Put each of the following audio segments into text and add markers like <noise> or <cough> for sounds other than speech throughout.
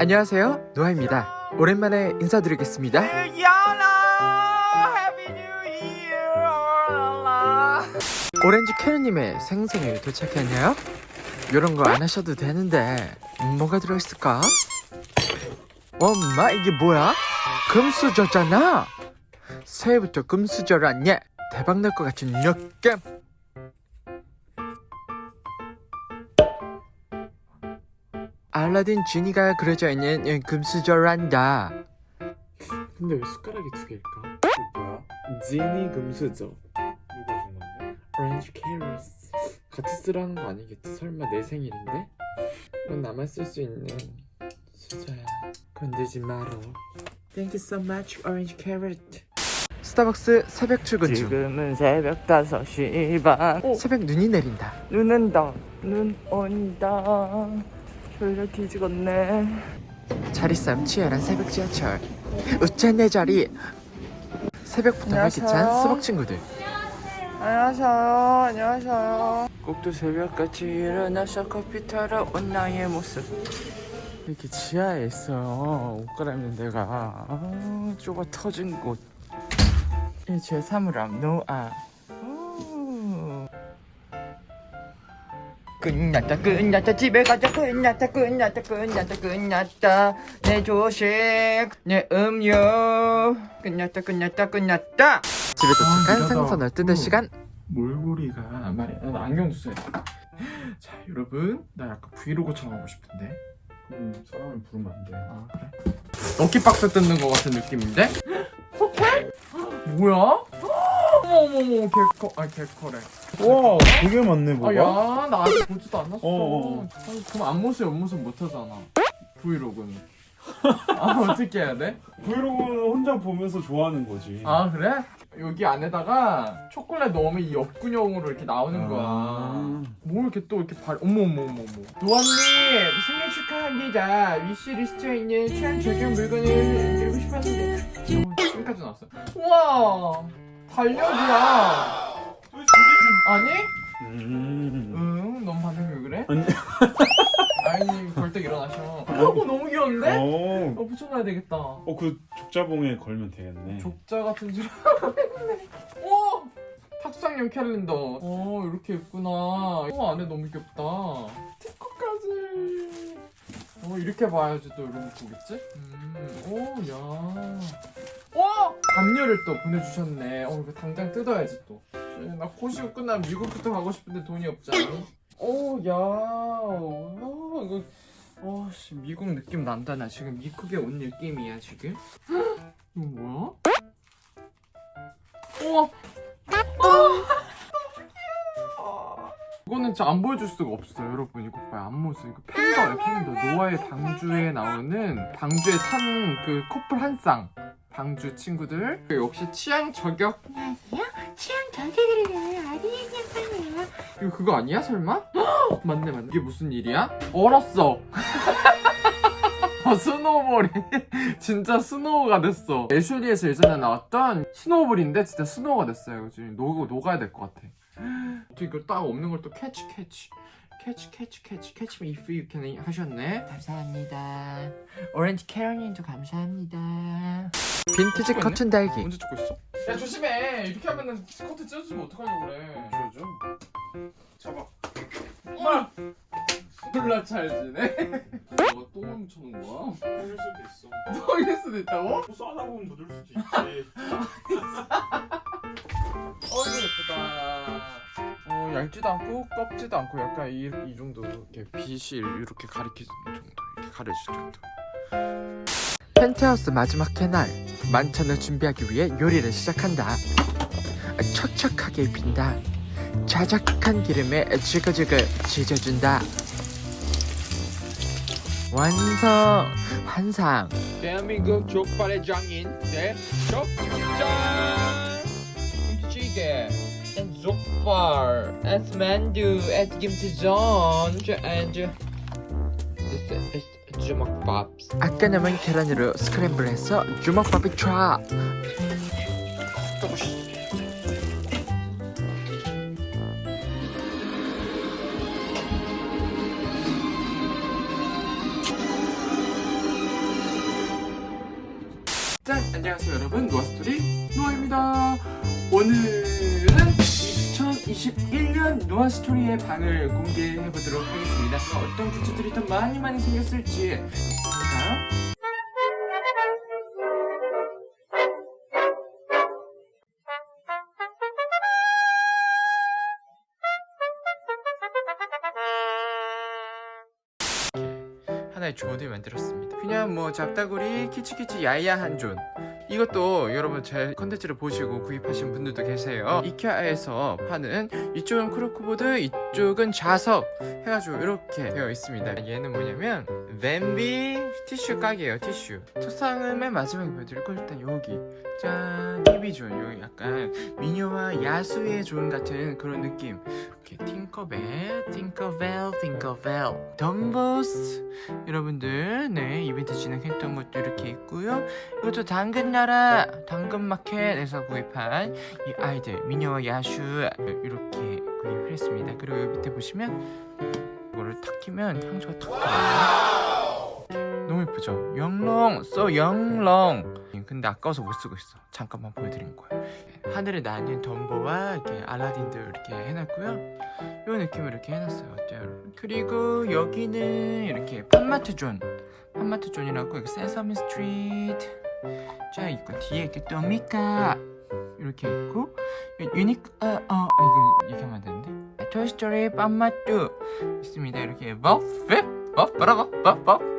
안녕하세요 노아입니다 오랜만에 인사드리겠습니다 오렌지 캐리님의 생생에 도착했나요? 이런 거 안 하셔도 되는데 뭐가 들어있을까? 엄마 이게 뭐야? 금수저잖아 새해부터 금수저라니 대박날 것 같은 느낌 알라딘 지니가 그려져 있는 이 금수저란다 근데 왜 숟가락이 두 개일까? 뭐야? 지니 금수저 누가 준 건데? 오렌지 캐리스 같이 쓰라는 거 아니겠지? 설마 내 생일인데? 이건 나만 쓸 수 있는 수저야 건들지 마라 Thank you so much orange carrot 스타벅스 새벽 출근 중 지금은 새벽 5시 반 오, 새벽 눈이 내린다 눈 온다 눈 온다 졸려 뒤지겠네. 자리싸움 치열한 새벽 지하철. 웃자 내 자리. 새벽부터 안녕하세요. 활기찬 수박 친구들. 안녕하세요. 안녕하세요. 꼭두 새벽같이 일어나서 커피 타러 온 나의 모습. 이렇게 지하에 있어요. 옷 갈아입는 데가. 아, 좁아 터진 곳. 이 제 사물함 노아 끝났다 끝났다. 집에 가자. 끝났다 끝났다 끝났다 끝났다. 내 조식 내 음료. 끝났다 끝났다 끝났다. 집에 도착한 아, 생선을 뜯을 음. 시간? 몰골이가 말이야 나 안경 써야 <laughs> 자 여러분. 나 약간 브이로그처럼 하고 싶은데. 음 사람을 부르면 안돼 아 그래? 럭키박스 뜯는 거 같은 느낌인데? 호텔? 뭐야? <gasps> 어머 어머머 개커 아 개커래 와 되게 많네 뭐가? 아야나 아직 보지도 않았어. 어, 어. 아니, 그럼 앞모습 옆모습 못하잖아. 브이로그는. <laughs> 아 어떻게 해야 돼? 브이로그는 혼자 보면서 좋아하는 거지. 아 그래? 여기 안에다가 초콜릿 넣으면 이 옆근형으로 이렇게 나오는 거야. 아. 뭐 이렇게 또 이렇게 발 어머 어머 어머 어머. 노아님 생일 축하합니다. 위시리스트에 있는 취향 저격 물건을 드리고 싶었는데. 지금까지 나왔어 우와! 달력이야 아니? 음. 응 너무 반응이 왜 그래? 아니. <laughs> 아니 벌떡 일어나셔 어 너무 귀여운데? 어, 어 붙여놔야 되겠다 어, 그 족자봉에 걸면 되겠네 족자 같은 줄 알았네. 와! 탁상용 캘린더. 어, 이렇게 예쁘나. 어, 안에 너무 귀엽다. 스티커까지. 어, 이렇게 봐야지 또 이런 거 보겠지? 음, 오, 야. 와! 담요를 또 보내주셨네. 어, 이거 당장 뜯어야지 또. 쟤, 나 코시고 끝나면 미국부터 가고 싶은데 돈이 없지 않니? 오, 야. 어, 이거. 어, 씨, 미국 느낌 난다. 나 지금 미국에 온 느낌이야, 지금. 이거 뭐야? 우와! 이거는 진짜 안 보여줄 수가 없어요 여러분 이거 봐요 앞모습 이거 팬더예요 팬더 노아의 방주에 나오는 방주에 탄 그 커플 한쌍 방주 친구들 역시 취향 저격 취향 저격이래요. 아리엔 양반이에요. 이거 그거 아니야 설마? <gasps> 맞네 맞네 이게 무슨 일이야? 얼었어 어, <laughs> 스노우볼이 <laughs> 진짜 스노우가 됐어 애슐리에서 예전에 나왔던 스노우볼인데 진짜 스노우가 됐어요 지금 녹, 녹아야 될 것 같아 <gasps> 또 이거 딱 없는 걸 또 캐치 캐치 캐치 캐치 캐치 catch me if you can. 하셨네. 감사합니다. 오렌지 캐러님도 감사합니다. 빈티지 커튼 달기. 언제 찍고 있어? 야 조심해. 이렇게 하면은 스커트 찢어지면 어떡하려고 그래. 줘줘 잡아. 엄마! 졸라 찰지네 너가 똥을 묻혀놓은 거야? 흘릴 수도 있어. 똥일 수도 있다고? 뭐 싸다 보면 묻을 수도 있지. <laughs> 어 이거 예쁘다. 어 얇지도 않고 껍지도 않고 약간 이, 이 정도 이렇게 빛이 이렇게 가리키는 정도 이렇게 가려질 정도. 펜트하우스 마지막 해날 만찬을 준비하기 위해 요리를 시작한다. 척척하게 입힌다. 자작한 기름에 지글지글 지져준다. 완성! 환상! 대한민국 족발의 장인 네 족장! 김치찌개 and 족발 and 만두 and 김치전 and 주먹밥 아까 남은 계란으로 스크램블해서 주먹밥이 쫙 안녕하세요 여러분. 노아스토리 노아입니다. 오늘은 2021년 노아 스토리의 방을 공개해 보도록 하겠습니다. 어떤 굿즈들이 더 많이 많이 생겼을지. 볼까요? 하나의 존을 만들었습니다. 그냥 뭐 잡다구리 키치키치 야야한 존 이것도 여러분 제 컨텐츠를 보시고 구입하신 분들도 계세요. 이케아에서 파는 이쪽은 코르크보드 이쪽은 자석 해가지고 이렇게 되어 있습니다. 얘는 뭐냐면 밤비 티슈 가게예요 티슈. 책상은 맨 마지막에 보여드릴 거 일단 여기. 짠 티비존 여기 약간 미녀와 야수의 존 같은 그런 느낌 이렇게 팅커벨 팅커벨 팅커벨 덤보스. 여러분들 네 이벤트 진행했던 것도 이렇게 있고요. 이것도 당근나라 당근마켓에서 구입한 이 아이들 미녀와 야슈 이렇게 구입을 했습니다. 그리고 여기 밑에 보시면 이거를 탁 키면 향수가 탁 들어요 너무 예쁘죠? 영롱 써 영롱. 근데 아까워서 못 쓰고 있어. 잠깐만 보여드린 거예요 하늘에 나는 덤보와 이렇게 알라딘들 이렇게 해놨고요. 이 느낌을 이렇게 해놨어요. 어때요? 여러분? 그리고 여기는 이렇게 팝마트 존. 팝마트 존이라고 여기 세서미 스트리트 자 있고 뒤에 이렇게 또 미키 이렇게 있고 유니크 어, 어 이거 이렇게 하면 안 되는데? 토이스토리 팝마트 있습니다. 이렇게 버프 버 뭐라고? 버버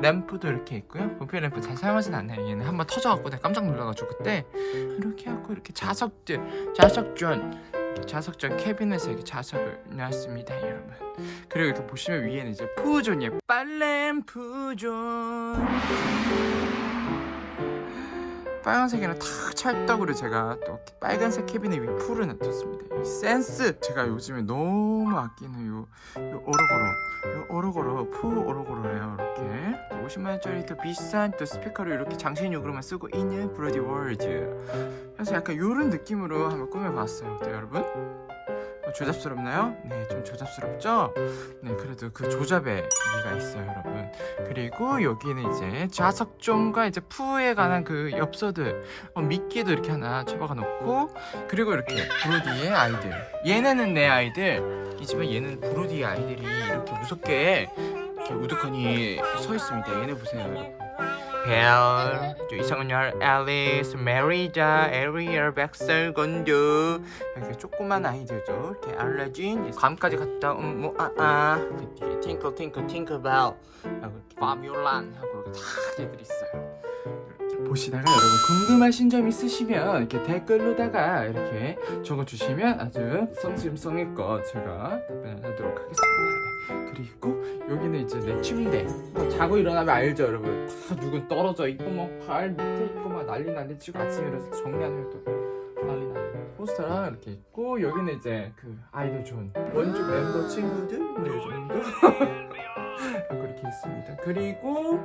램프도 이렇게 있고요. 버블 램프 잘 사용하진 않아요. 얘는 한번 터져갖고 내가 깜짝 놀라가지고 그때 이렇게 하고 이렇게 자석들 자석존 자석존 캐비넷에 이렇게 자석을 놨습니다 여러분. 그리고 이렇게 보시면 위에는 이제 푸존이에요. 빨램 푸존 빨간색이랑 탁 찰떡으로 제가 또 빨간색 캐비넷 위에 푸를 놔뒀습니다. 이 센스 제가 요즘에 너무 아끼는 요, 요 오르골 요 오르골 푸 오르골이에요 이렇게. 50만원짜리 더 비싼 또 스피커를 이렇게 장식용으로만 쓰고 있는 브로디 월드. 그래서 약간 요런 느낌으로 한번 꾸며봤어요 어때요 여러분? 어, 조잡스럽나요? 네, 좀 조잡스럽죠? 네, 그래도 그 조잡의 미가 있어요, 여러분. 그리고 여기는 이제 자석존과 이제 푸에 관한 그 엽서들, 어, 미키도 이렇게 하나 처박아 놓고, 그리고 이렇게 브로디의 아이들. 얘네는 내 아이들 이지만 얘는 브로디의 아이들이 이렇게 무섭게 이렇게 우두커니 서 있습니다. 얘네 보세요, 여러분. 벨, 저 이상은열, 앨리스, 메리자, 에리얼, 백설건두. 이렇게 조그만 아이들도 이렇게 알라딘, 밤까지 갔다 온 뭐아아. 이렇게 뒤에 팅클 팅클 팅클 벨. 하고 파뮤란 하고 이렇게 다 애들이 있어요. 보시다가 여러분 궁금하신 점 있으시면 이렇게 댓글로다가 이렇게 적어주시면 아주 성심성의껏 제가 답변하도록 하겠습니다. 네. 그리고 여기는 이제 내 침대 뭐 자고 일어나면 알죠 여러분 다 누군 떨어져 있고 뭐발 밑에 있고 막 난리 난데 지금 아침에 일어나서 정리하면 또 난리 나는 포스터랑 이렇게 있고 여기는 이제 그 아이돌 존 원주 멤버 친구들? 뭐 이 정도? <laughs> 하고 이렇게 있습니다. 그리고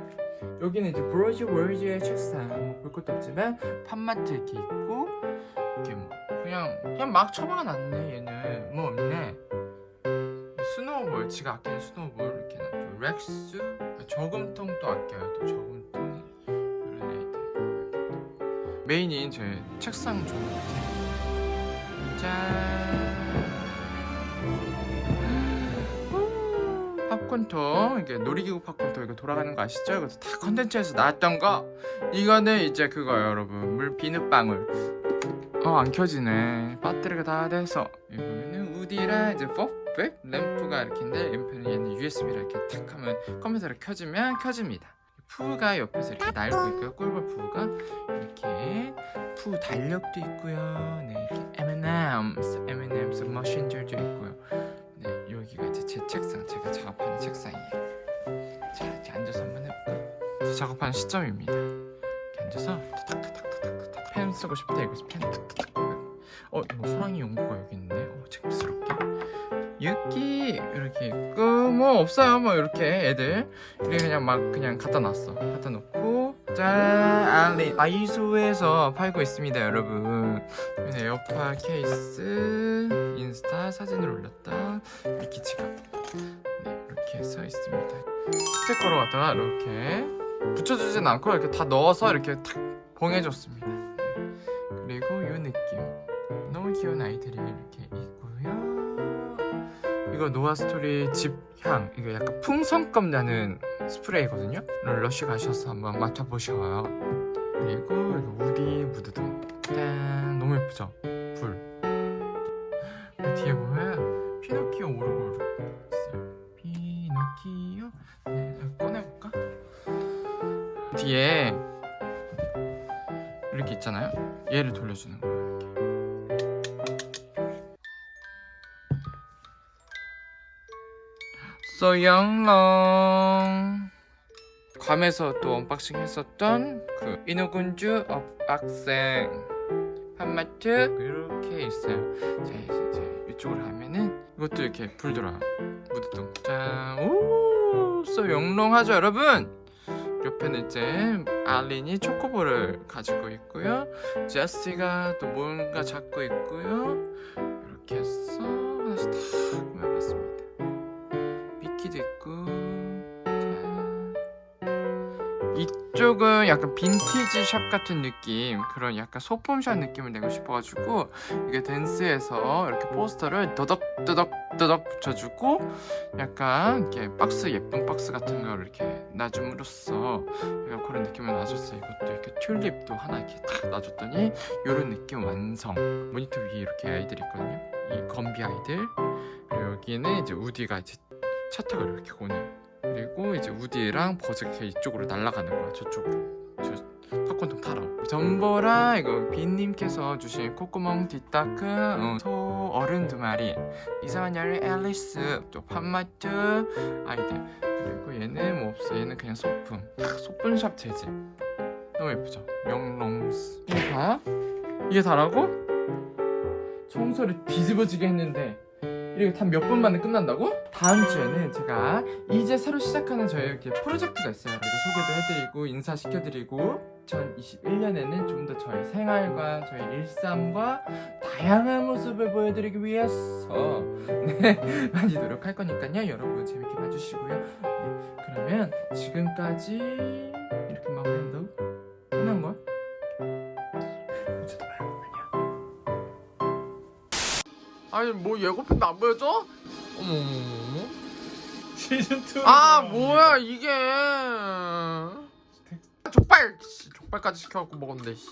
여기는 이제 브로지 월즈의 책상 뭐볼 것도 없지만 팝마트 이렇게 있고 이렇게 뭐 그냥 그냥 막 처박아 놨네 얘는. 뭐 없네. 스노우볼 지가 아끼는 스노우볼 이렇게 놨죠 렉스? 저금통도 아껴요 또 저금통 메인인 제 책상 좀 짠 팝콘통 이게 놀이기구 팝콘통 이거 돌아가는 거 아시죠? 이거 다 컨텐츠에서 나왔던 거. 이거는 이제 그거예요 여러분 물 비눗방울. 어 안 켜지네. 배터리가 다 돼서. 이거 보면은 우디랑 이제 퍼펙 램프가 이렇게인데 램프는 얘는 USB로 이렇게 탁 하면 컴퓨터를 켜주면 켜집니다 푸가 옆에서 이렇게 날고 있고요. 꿀벌 푸가 이렇게 푸 달력도 있고요. 네 이렇게 M&M's M&M's 머신줄도 있고요. 네 여기가 이제 제 책상 제가 작업하는 책상이에요. 자 이렇게 앉아서 한번 해볼까요? 제 작업하는 시점입니다. 이렇게 앉아서 펜 쓰고 싶다 이거 펜 탁탁탁 어 이거 호랑이 연구가 여기 있네 어 재밌스럽게 유키 이렇게 있고 뭐 없어요. 뭐 이렇게 애들. 이렇게 그냥 막 그냥 갖다 놨어. 갖다 놓고 짠! 알리 아이소에서 팔고 있습니다 여러분. 에어팟 케이스 인스타 사진을 올렸다. 미키 지갑. 네 이렇게 해서 있습니다. 스티커로 갖다가 이렇게 붙여주진 않고 이렇게 다 넣어서 이렇게 탁 봉해줬습니다. 그리고 이 느낌. 너무 귀여운 아이들이 이렇게 있고요. 이거 노아스토리 집향 이거 약간 풍선껌 나는 스프레이거든요. 러쉬 가셔서 한번 맡아보셔요. 그리고 이거 우리 무드등 짠 너무 예쁘죠? 불그 뒤에 보면 피노키오 오르골 있어요. 피노키오 네, 꺼내볼까? 뒤에 이렇게 있잖아요. 얘를 돌려주는 거예요. 소영롱 괌에서 또 언박싱 했었던 그 인어공주 언박싱 팝마트 이렇게 있어요. 자 이제, 이제 이쪽으로 가면은 이것도 이렇게 불 들어요. 무드등 짠오 소영롱하죠 여러분. 옆에는 이제 알린이 초코볼을 가지고 있고요. 제시가 또 뭔가 잡고 있고요. 이렇게 해서 하나씩 다 꾸며봤습니다. 미끼도 있고. 짠. 이쪽은 약간 빈티지 샵 같은 느낌 그런 약간 소품샵 느낌을 내고 싶어가지고 이게 댄스에서 이렇게 포스터를 더덕더덕더덕 붙여주고 약간 이렇게 박스 예쁜 박스 같은 걸 이렇게 놔줌으로써 약간 그런 느낌을 놔줬어요. 이것도 이렇게 튤립도 하나 이렇게 딱 놔줬더니 이런 느낌 완성. 모니터 위에 이렇게 아이들이 있거든요. 이 건비 아이들. 그리고 여기는 이제 우디가 이제 차 타고 이렇게 오는. 그리고 이제 우디랑 버즈가 이쪽으로 날아가는 거야 저쪽으로. 저 팝콘통 타러. 전보라 이거 빈님께서 주신 콧구멍 뒷다크 어, 소 어른 두 마리. 이상한 열의 앨리스 또 판마트 아이들. 그리고 얘는 뭐 없어. 얘는 그냥 소품. 딱 소품샵 재질 너무 예쁘죠? 명롱스. 이거 봐 이게 다라고? 청소를 뒤집어지게 했는데 이렇게 단 몇 분 만에 끝난다고? 다음 주에는 제가 이제 새로 시작하는 저희 이렇게 프로젝트가 있어요. 그래서 소개도 해드리고 인사시켜드리고 2021년에는 좀 더 저희 생활과 저희 일상과 다양한 모습을 보여드리기 위해서 네, <laughs> 많이 노력할 거니까요. 여러분 재밌게 봐주시고요. 네, 그러면 지금까지 아니 뭐 예고편도 안 보여줘? 어머 어머 어머 시즌 2. 아 뭐야 이게 족발 씨, 족발까지 시켜갖고 먹었는데 씨.